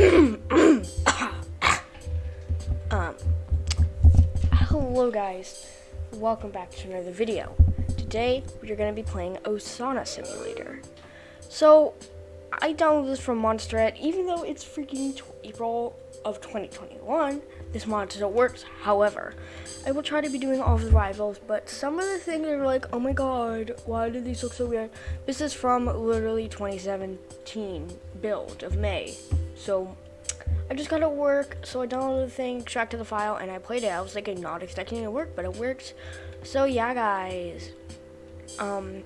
um, hello guys, welcome back to another video. Today we're going to be playing Osana Simulator. So, I downloaded this from Monsterette, even though it's freaking April of 2021, this mod still works. However, I will try to be doing all the rivals, but some of the things are like, oh my god, why do these look so weird? This is from literally 2017 build of May. So I just got to work, so I downloaded the thing, extracted the file, and I played it. I was like not expecting it to work, but it worked. So yeah, guys, um,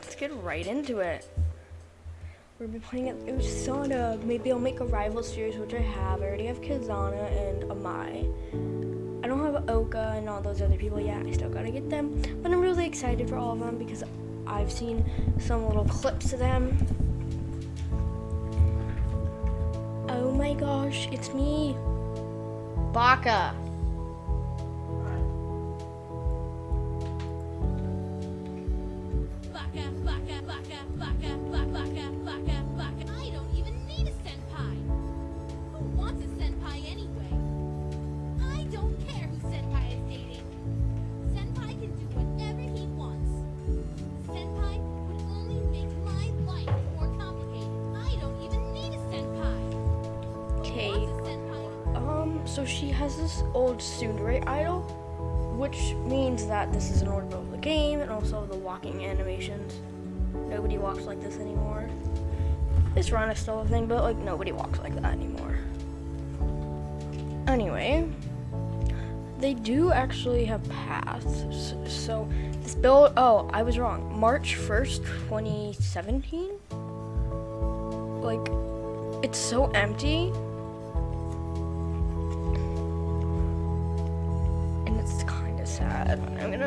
let's get right into it. We're gonna be playing it Osana. Maybe I'll make a rival series, which I have. I already have Kizana and Amai. I don't have Oka and all those other people yet. I still gotta get them. But I'm really excited for all of them because I've seen some little clips of them. My gosh, it's me. Baka. So she has this old tsundere idle, which means that this is an old of the game, and also the walking animations. Nobody walks like this anymore. This run is still a thing, but like nobody walks like that anymore. Anyway, they do actually have paths. So this build, oh, I was wrong. March 1st, 2017? Like, it's so empty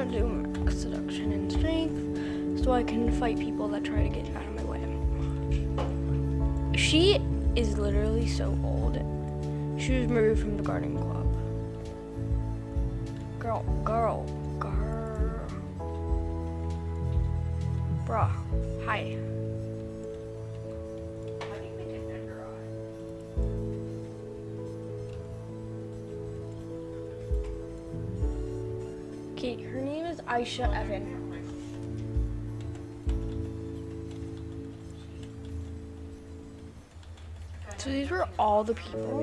gonna do max seduction and strength so I can fight people that try to get out of my way. She is literally so old. She was removed from the gardening club. Girl, girl, girl. Bruh, hi. Aisha Evan. So these were all the people.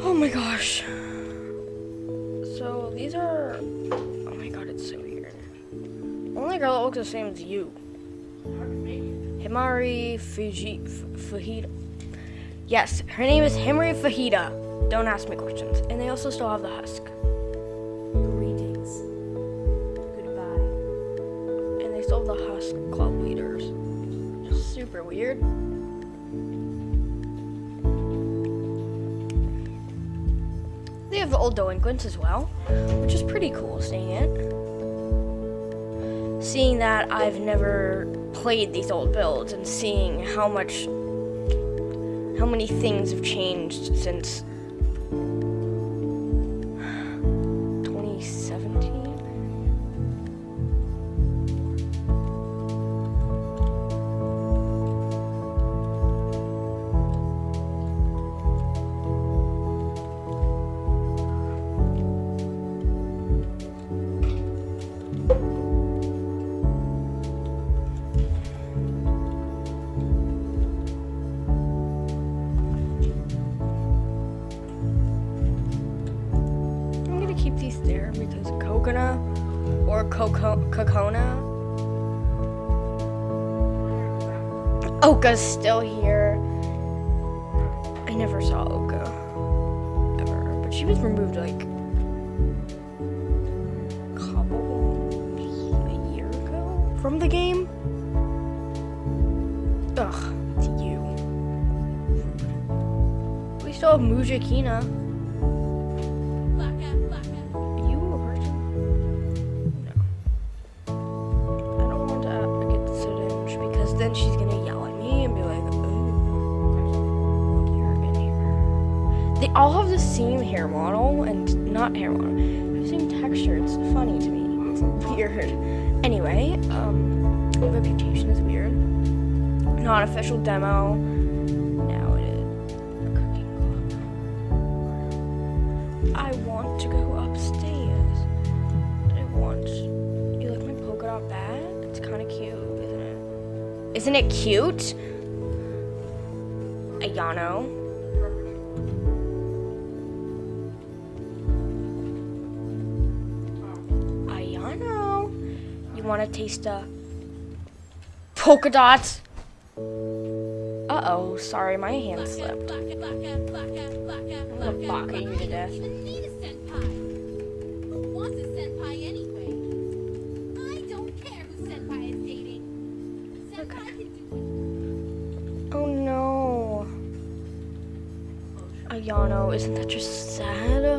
Oh my gosh. So these are, oh my god, it's so weird. Only girl that looks the same as you. Himari Fuji, Fujita. Yes, her name is Himari Fajita. Don't ask me questions. And they also still have the husk. Greetings. Goodbye. And they still have the husk club leaders. Just super weird. They have the old delinquents as well, which is pretty cool seeing it. Seeing that I've never played these old builds and seeing how much how many things have changed since Oka's still here. I never saw Oka ever, but she was removed like a couple a year ago from the game. Ugh, it's you. We still have Mujakina. Anyway, um, reputation is weird. Not official demo. Now it is cooking club. I want to go upstairs. I want. You like my polka dot bag? It's kind of cute, isn't it? Isn't it cute? Ayano. Ayano. Want to taste a polka dots? Uh oh, sorry, my hand slipped. I'm gonna baka you to death. even need a senpai. Who wants a senpai anyway? I don't care who senpai is dating. Senpai can do Oh no. Ayano, isn't that just sad?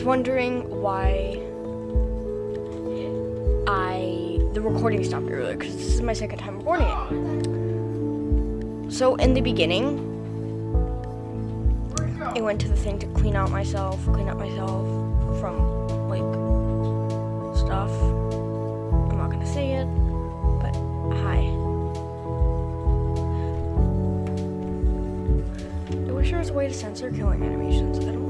Was wondering why I the recording stopped earlier because this is my second time recording it. So, in the beginning, I went to the thing to clean out myself, clean out myself from like stuff. I'm not gonna say it, but hi. I wish there was a way to censor killing animations. I don't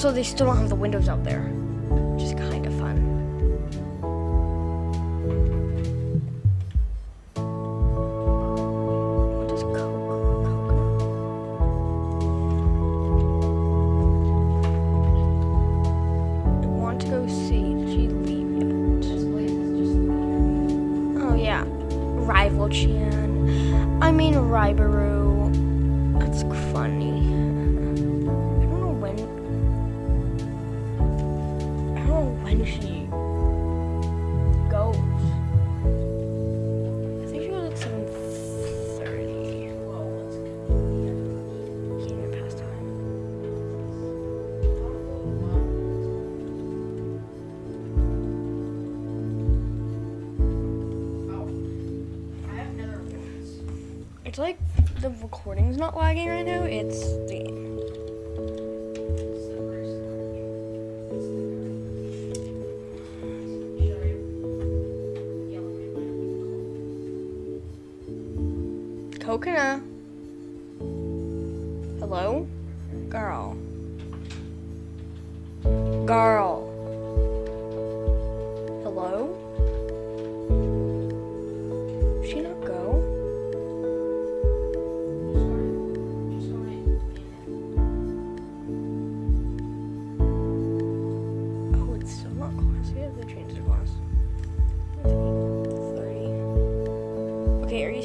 Also, they still don't have the windows out there, It's like the recording's not lagging right now. It's the. Coconut.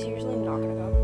You not gonna go?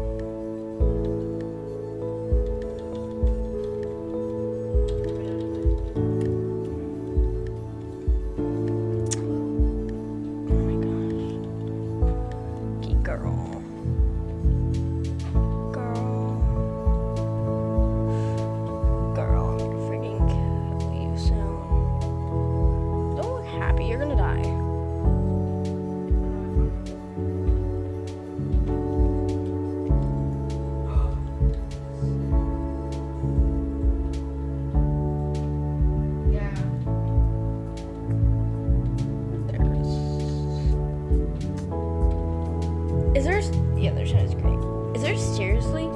there's seriously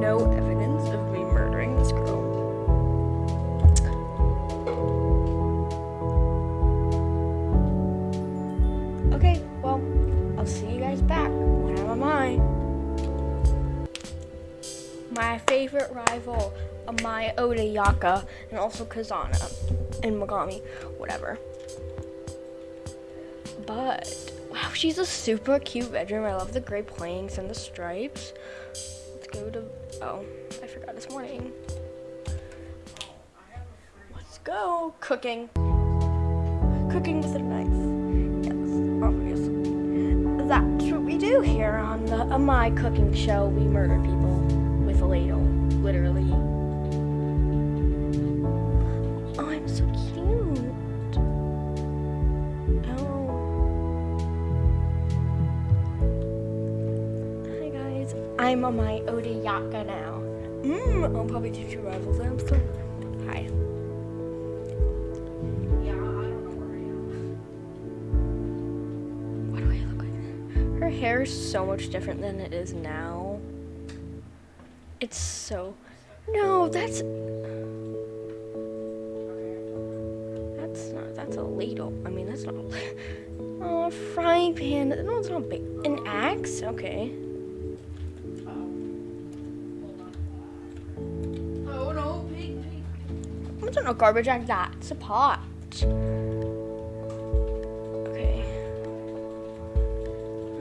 no evidence of me murdering this girl. Okay, well, I'll see you guys back when I'm on mine. My favorite rival, Amai Odayaka, and also Kizana, and Megami, whatever. But wow, she's a super cute bedroom. I love the gray planks and the stripes. Let's go to oh, I forgot this morning. Let's go cooking. Cooking with a knife. Yes, obviously. That's what we do here on the uh, Amai cooking show. We murder people with a ladle, literally. Oh, I'm so cute. I'm Amai Odayaka now. Mmm, I'll probably teach you rival. So, hi. Yeah, I don't know where I am. What do I look like? Her hair is so much different than it is now. It's so. No, that's. That's not. That's a ladle. I mean, that's not. A, oh, a frying pan. No, it's not big. An axe? Okay. It's not a garbage like that. It's a pot. Okay.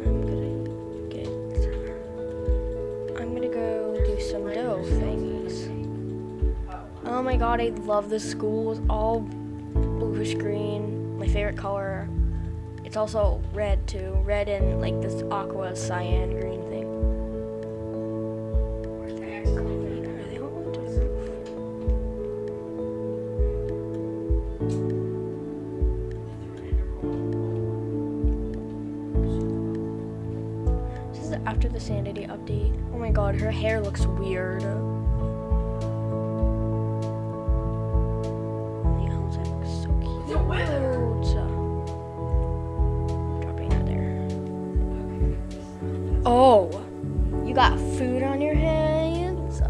I'm gonna get. I'm gonna go do some dough thingies. Oh my god, I love this school. It's all bluish green. My favorite color. It's also red too. Red and like this aqua cyan green the sanity update. Oh my god, her hair looks weird. The Ozek's so cute. The weather. Dropping that there. Oh, you got food on your hands?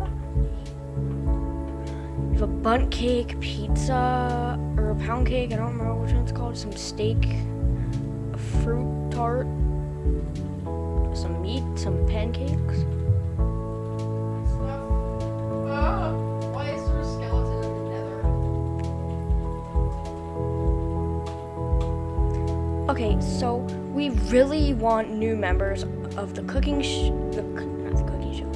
You have a bunt cake, pizza, or a pound cake. I don't remember which one it's called. Some steak, a fruit tart, want new members of the cooking sh- the not the cooking show,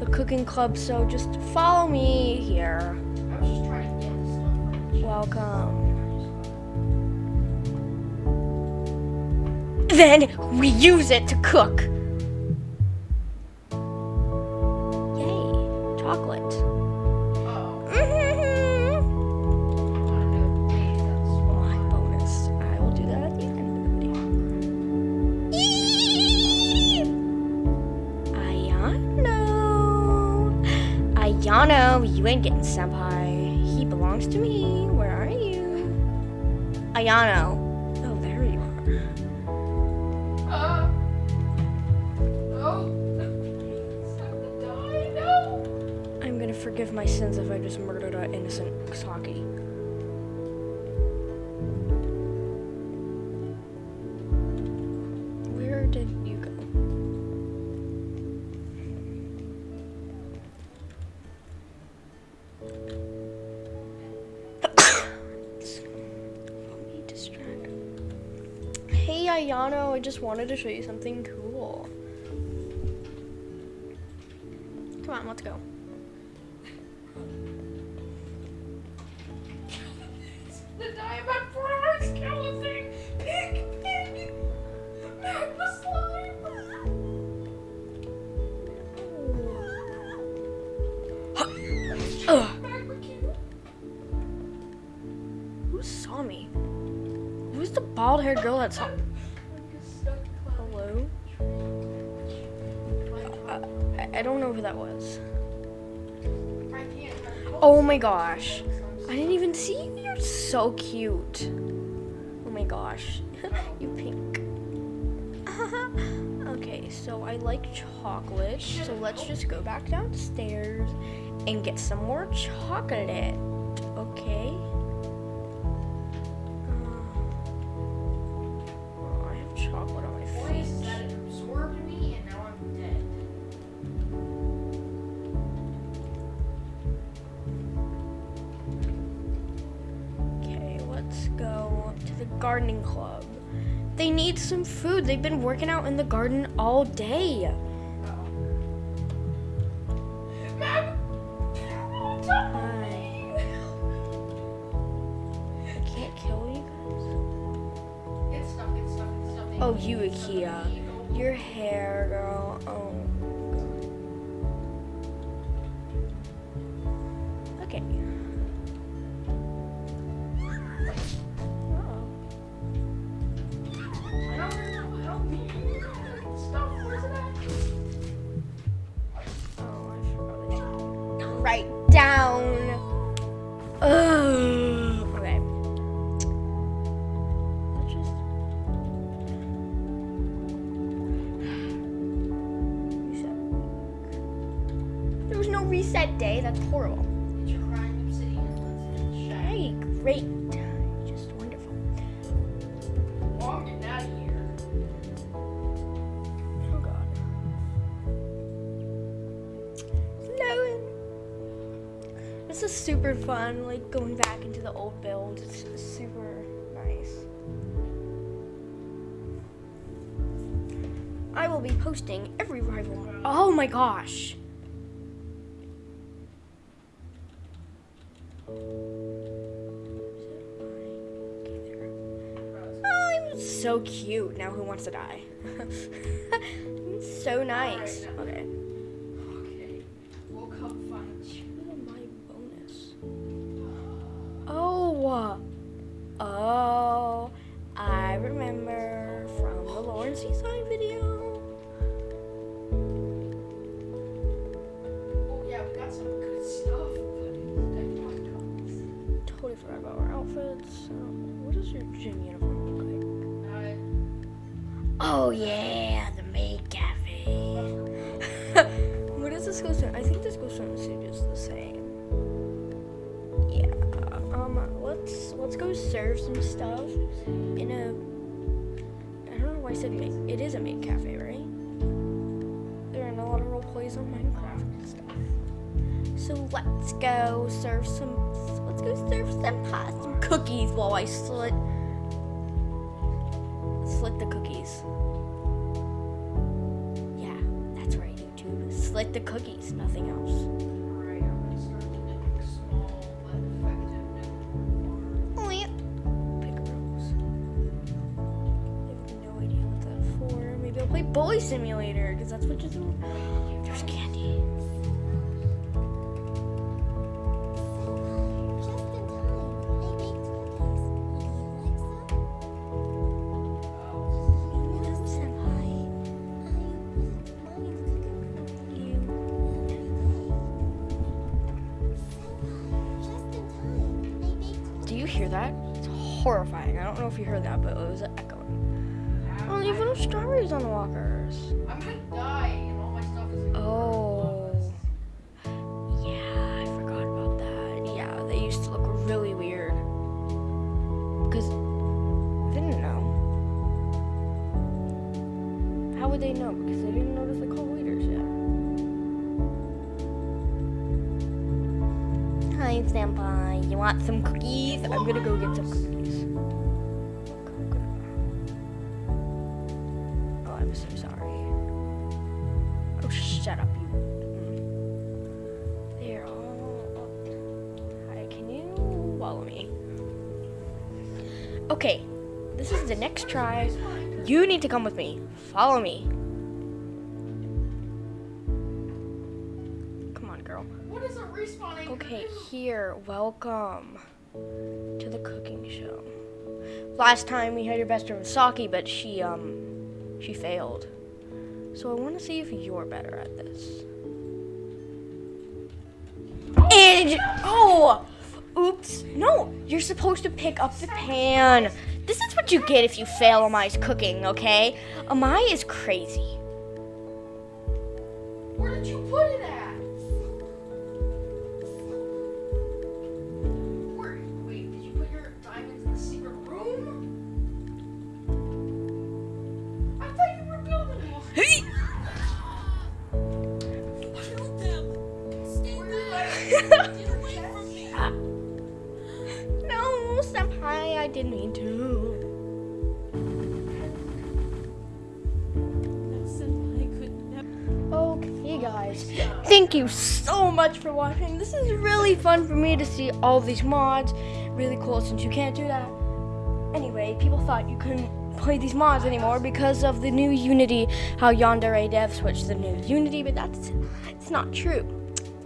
the cooking club. So just follow me here. I was just trying to get stuff. Welcome. Then we use it to cook. Yay, chocolate. Getting senpai. He belongs to me. Where are you? Ayano. Oh, there you are. No. Stop the die. No. I'm gonna forgive my sins if I just murdered an innocent Saki. Wanted to show you something cool. Come on, let's go. The diamond forever skeleton. Pig, pig. Magma slime. Who saw me? Who's the bald haired girl that saw I, don't know who that was. Oh my gosh. I didn't even see you. You're so cute. Oh my gosh. you pink. okay, so I like chocolate. So let's just go back downstairs and get some more chocolate. The gardening club. They need some food. They've been working out in the garden all day. Mom! Hi. I can't kill you guys. Get get get. Oh, you, Akia. Your hair, girl. Oh. That's horrible. Get your crying obsidian. Hey, great. Just wonderful. Oh, I'm getting out of here. Oh god. Snowing. This is super fun, like going back into the old build. It's super nice. I will be posting every rival. Oh my gosh. So cute. Now who wants to die? so nice. Okay. Stuff in a. I don't know why I said maid. It is a maid cafe, right? There are a lot of role plays on Minecraft and stuff. So let's go serve some. Let's go serve some pie, some cookies while I slit slit the cookies. Yeah, that's right, YouTube. Slit the cookies, nothing else. Cooking You. Senpai, just in time. I baked Do you hear that? It's horrifying. I don't know if you heard that, but it was. Strawberries on the walkers. I'm so sorry. Oh, shut up, you. Mm. There. Oh. Hi, can you follow me? Okay, this is the next try. You need to come with me. Follow me. Come on, girl. What is a respawning? Okay, here. Welcome to the cooking show. Last time we had your best friend Saki, but she um she failed. So I want to see if you're better at this. And oh, oops. No, you're supposed to pick up the pan. This is what you get if you fail Amai's cooking, okay? Amai is crazy. Where did you put it at? Thank you so much for watching. This is really fun for me to see all these mods. Really cool since you can't do that. Anyway, people thought you couldn't play these mods anymore because of the new Unity, how Yandere Dev switched the new Unity, but that's it's not true.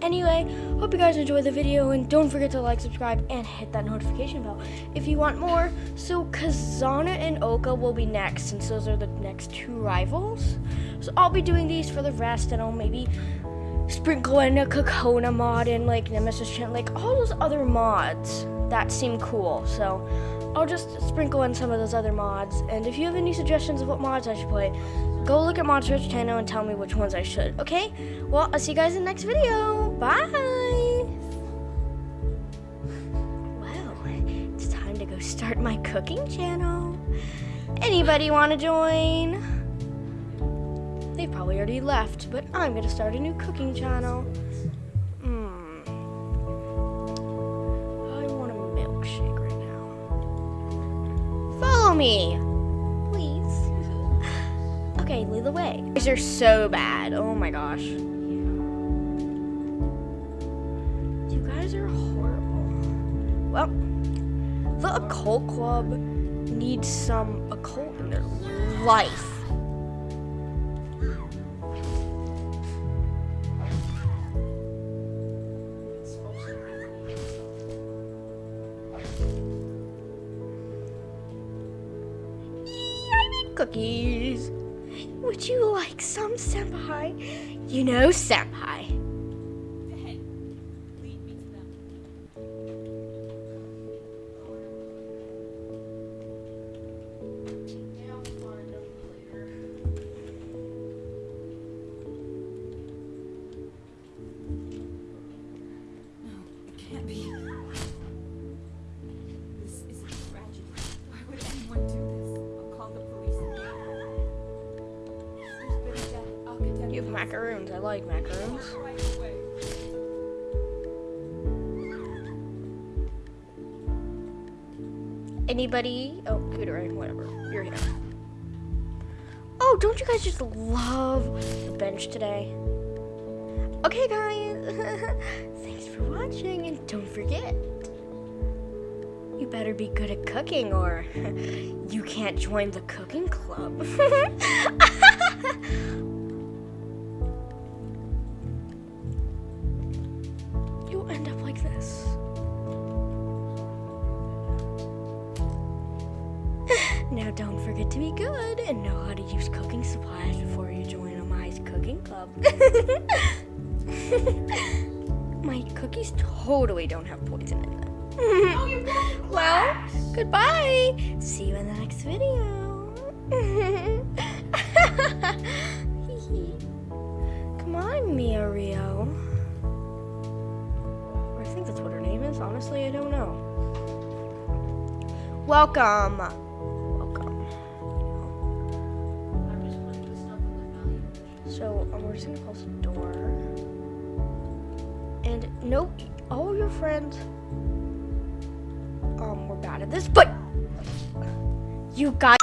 Anyway, hope you guys enjoyed the video and don't forget to like, subscribe, and hit that notification bell if you want more. So Kizana and Oka will be next since those are the next two rivals. So I'll be doing these for the rest and I'll maybe sprinkle in a Kokona mod and like Nemesis Chant, like all those other mods that seem cool. So I'll just sprinkle in some of those other mods. And if you have any suggestions of what mods I should play, go look at Monster's channel and tell me which ones I should. Okay? Well, I'll see you guys in the next video. Bye! Well, it's time to go start my cooking channel. Anybody want to join? Probably already left, but I'm gonna start a new cooking channel. Hmm. I want a milkshake right now. Follow me, please. Okay, lead the way. These are so bad. Oh my gosh. You guys are horrible. Well, the occult club needs some occult in their life. Like some, Senpai? You know, Senpai. Anybody? Oh, Cooteray, whatever. You're here. Oh, don't you guys just love the bench today? Okay, guys. Thanks for watching, and don't forget. You better be good at cooking, or you can't join the cooking club. totally don't have poison in them. well, goodbye. See you in the next video. Come on, Mia Rio. I think that's what her name is. Honestly, I don't know. Welcome. Welcome. So um, we're just gonna close the door. And nope, your friends um were bad at this, but you guys